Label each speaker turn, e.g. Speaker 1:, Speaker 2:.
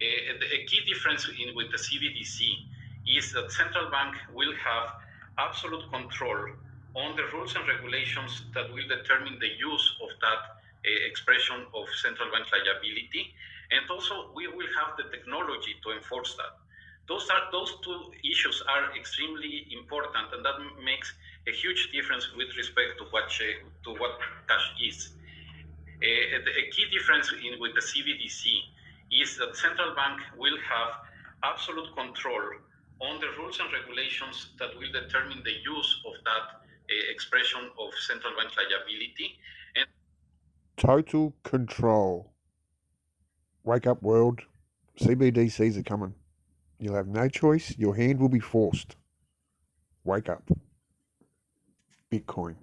Speaker 1: Uh, a key difference in, with the CBDC is that central bank will have absolute control on the rules and regulations that will determine the use of that uh, expression of central bank liability. And also, we will have the technology to enforce that. Those are those two issues are extremely important, and that makes a huge difference with respect to what to what cash is. Uh, a key difference in, with the CBDC is that central bank will have absolute control on the rules and regulations that will determine the use of that uh, expression of central bank liability. And
Speaker 2: Total control. Wake up, world. CBDCs are coming. You'll have no choice. Your hand will be forced. Wake up. Bitcoin.